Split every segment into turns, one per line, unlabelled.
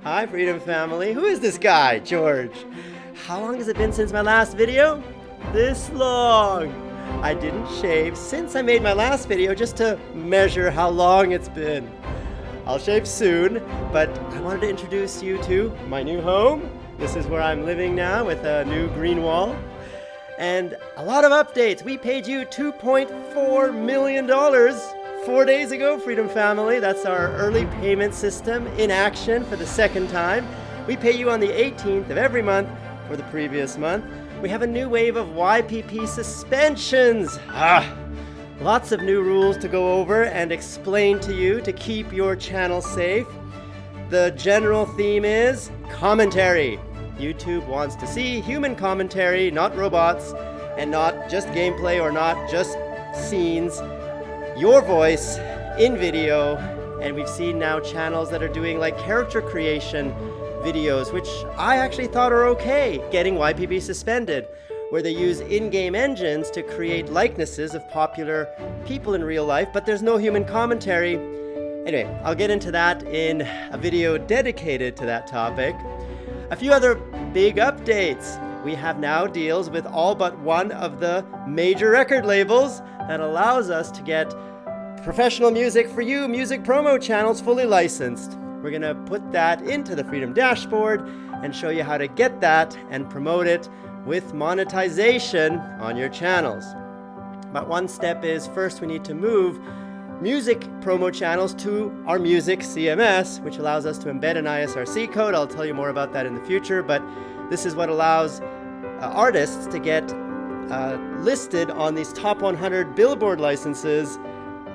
Hi, Freedom Family. Who is this guy, George? How long has it been since my last video? This long. I didn't shave since I made my last video just to measure how long it's been. I'll shave soon, but I wanted to introduce you to my new home. This is where I'm living now with a new green wall. And a lot of updates. We paid you $2.4 million four days ago, Freedom Family. That's our early payment system in action for the second time. We pay you on the 18th of every month for the previous month. We have a new wave of YPP suspensions. Ah, lots of new rules to go over and explain to you to keep your channel safe. The general theme is commentary. YouTube wants to see human commentary, not robots, and not just gameplay or not just scenes. Your voice in video, and we've seen now channels that are doing like character creation videos, which I actually thought are okay, getting YPP suspended, where they use in-game engines to create likenesses of popular people in real life, but there's no human commentary. Anyway, I'll get into that in a video dedicated to that topic. A few other big updates. We have now deals with all but one of the major record labels that allows us to get professional music for you music promo channels fully licensed. We're gonna put that into the Freedom Dashboard and show you how to get that and promote it with monetization on your channels. But one step is first we need to move music promo channels to our music CMS, which allows us to embed an ISRC code. I'll tell you more about that in the future, but this is what allows uh, artists to get uh, listed on these top 100 Billboard licenses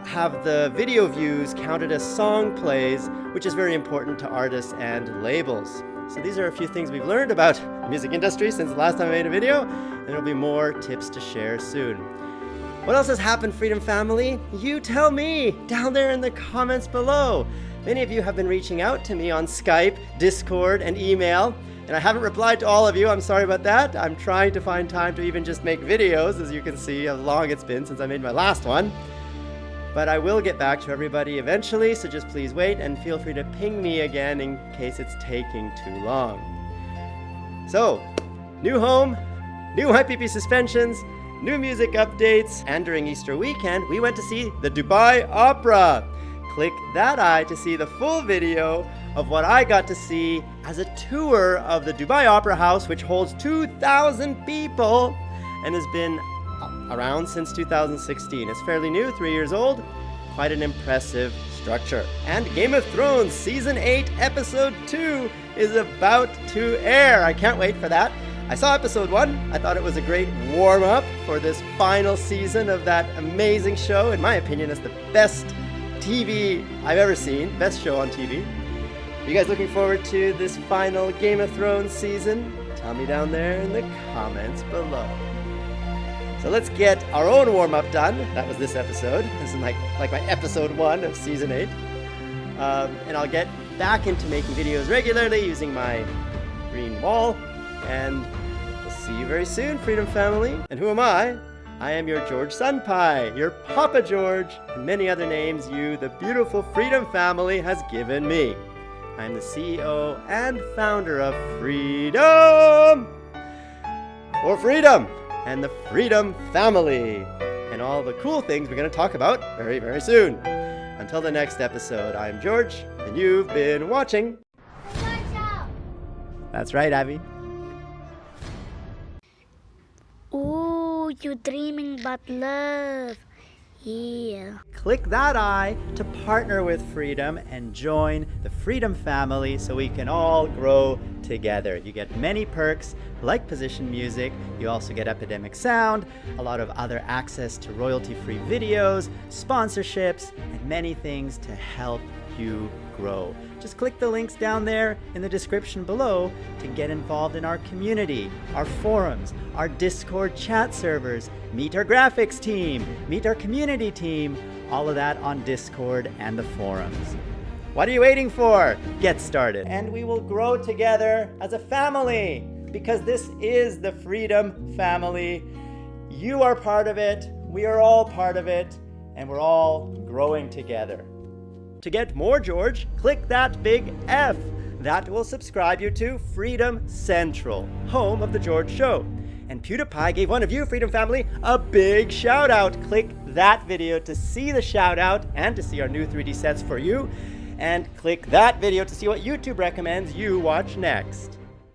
have the video views counted as song plays, which is very important to artists and labels. So these are a few things we've learned about the music industry since the last time I made a video, and there'll be more tips to share soon. What else has happened, Freedom Family? You tell me down there in the comments below. Many of you have been reaching out to me on Skype, Discord, and email, and I haven't replied to all of you. I'm sorry about that. I'm trying to find time to even just make videos, as you can see how long it's been since I made my last one. But I will get back to everybody eventually, so just please wait and feel free to ping me again in case it's taking too long. So, new home, new YPP suspensions, new music updates, and during Easter weekend, we went to see the Dubai Opera. Click that eye to see the full video of what I got to see as a tour of the Dubai Opera House, which holds 2,000 people and has been around since 2016. It's fairly new, three years old. Quite an impressive structure. And Game of Thrones Season 8, Episode 2 is about to air. I can't wait for that. I saw Episode 1. I thought it was a great warm up for this final season of that amazing show. In my opinion, it's the best TV I've ever seen, best show on TV. Are you guys looking forward to this final Game of Thrones season? Tell me down there in the comments below. So let's get our own warm-up done. That was this episode. This is like, like my episode one of season eight. Um, and I'll get back into making videos regularly using my green wall. And we'll see you very soon, Freedom Family. And who am I? I am your George Sunpie, your Papa George, and many other names you, the beautiful Freedom Family, has given me. I'm the CEO and founder of Freedom! For Freedom! And the Freedom Family, and all the cool things we're going to talk about very, very soon. Until the next episode, I'm George, and you've been watching. That's right, Abby.
Ooh, you're dreaming about love. Yeah.
Click that eye to partner with Freedom and join the Freedom family so we can all grow together. You get many perks like position music, you also get Epidemic Sound, a lot of other access to royalty-free videos, sponsorships, and many things to help you grow. Just click the links down there in the description below to get involved in our community, our forums, our Discord chat servers, meet our graphics team, meet our community team, all of that on Discord and the forums. What are you waiting for? Get started. And we will grow together as a family because this is the Freedom Family. You are part of it, we are all part of it, and we're all growing together. To get more George, click that big F. That will subscribe you to Freedom Central, home of The George Show. And PewDiePie gave one of you, Freedom Family, a big shout out. Click that video to see the shout out and to see our new 3D sets for you. And click that video to see what YouTube recommends you watch next.